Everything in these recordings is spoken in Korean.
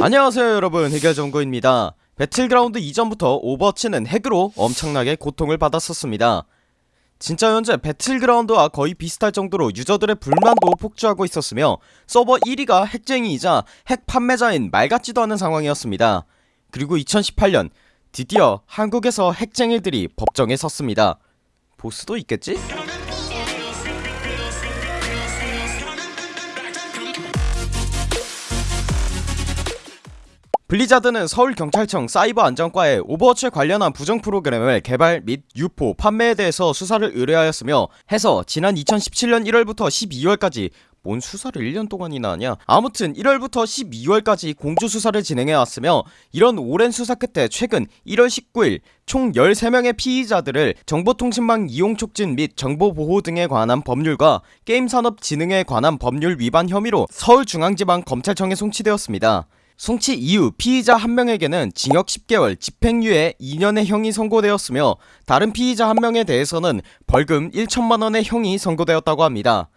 안녕하세요 여러분. 해결정구입니다. 배틀그라운드 이전부터 오버워치는 핵으로 엄청나게 고통을 받았었습니다. 진짜 현재 배틀그라운드와 거의 비슷할 정도로 유저들의 불만도 폭주하고 있었으며 서버 1위가 핵쟁이이자 핵 판매자인 말 같지도 않은 상황이었습니다. 그리고 2018년 드디어 한국에서 핵쟁이들이 법정에 섰습니다. 보스도 있겠지? 블리자드는 서울경찰청 사이버안전과에 오버워치에 관련한 부정 프로그램을 개발 및 유포, 판매에 대해서 수사를 의뢰하였으며 해서 지난 2017년 1월부터 12월까지 뭔 수사를 1년 동안이나 하냐? 아무튼 1월부터 12월까지 공조수사를 진행해왔으며 이런 오랜 수사 끝에 최근 1월 19일 총 13명의 피의자들을 정보통신망 이용 촉진 및 정보보호 등에 관한 법률과 게임산업진흥에 관한 법률 위반 혐의로 서울중앙지방검찰청에 송치되었습니다 송치 이후 피의자 한 명에게는 징역 10개월 집행유예 2년의 형이 선고되었으며 다른 피의자 한 명에 대해서는 벌금 1천만원의 형이 선고되었다고 합니다.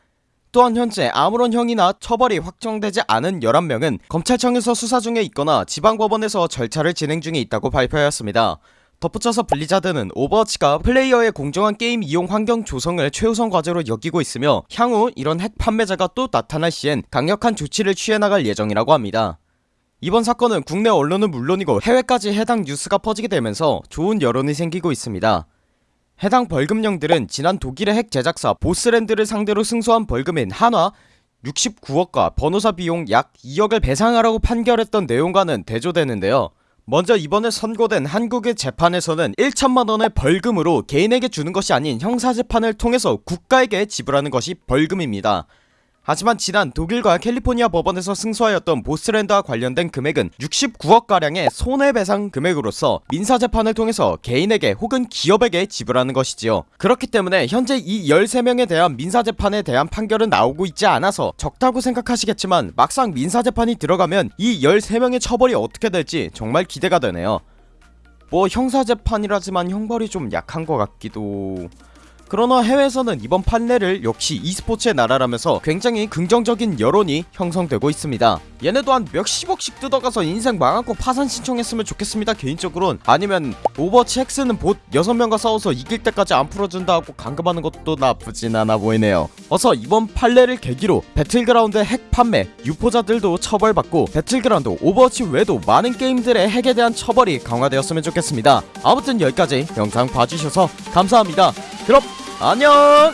또한 현재 아무런 형이나 처벌이 확정되지 않은 11명은 검찰청에서 수사 중에 있거나 지방법원에서 절차를 진행 중에 있다고 발표하였습니다. 덧붙여서 블리자드는 오버워치가 플레이어의 공정한 게임 이용 환경 조성을 최우선 과제로 여기고 있으며 향후 이런 핵 판매자가 또 나타날 시엔 강력한 조치를 취해 나갈 예정이라고 합니다 이번 사건은 국내 언론은 물론이고 해외까지 해당 뉴스가 퍼지게 되면서 좋은 여론이 생기고 있습니다. 해당 벌금령들은 지난 독일의 핵 제작사 보스랜드를 상대로 승소한 벌금인 한화 69억과 변호사 비용 약 2억을 배상하라고 판결했던 내용과는 대조되는데요. 먼저 이번에 선고된 한국의 재판에서는 1천만원의 벌금으로 개인에게 주는 것이 아닌 형사재판을 통해서 국가에게 지불하는 것이 벌금입니다 하지만 지난 독일과 캘리포니아 법원에서 승소하였던 보스랜드와 관련된 금액은 69억가량의 손해배상 금액으로서 민사재판을 통해서 개인에게 혹은 기업에게 지불하는 것이지요. 그렇기 때문에 현재 이 13명에 대한 민사재판에 대한 판결은 나오고 있지 않아서 적다고 생각하시겠지만 막상 민사재판이 들어가면 이 13명의 처벌이 어떻게 될지 정말 기대가 되네요. 뭐 형사재판이라지만 형벌이 좀 약한 것 같기도... 그러나 해외에서는 이번 판례를 역시 e스포츠의 나라라면서 굉장히 긍정적인 여론이 형성되고 있습니다. 얘네도 한 몇십억씩 뜯어가서 인생 망하고 파산 신청했으면 좋겠습니다 개인적으론 아니면 오버워치 핵 쓰는 봇 6명과 싸워서 이길 때까지 안 풀어준다 하고 감금하는 것도 나쁘진 않아 보이네요. 어서 이번 판례를 계기로 배틀그라운드 핵 판매 유포자들도 처벌받고 배틀그라운드 오버워치 외에도 많은 게임들의 핵에 대한 처벌이 강화되었으면 좋겠습니다. 아무튼 여기까지 영상 봐주셔서 감사합니다. 그럼 안녕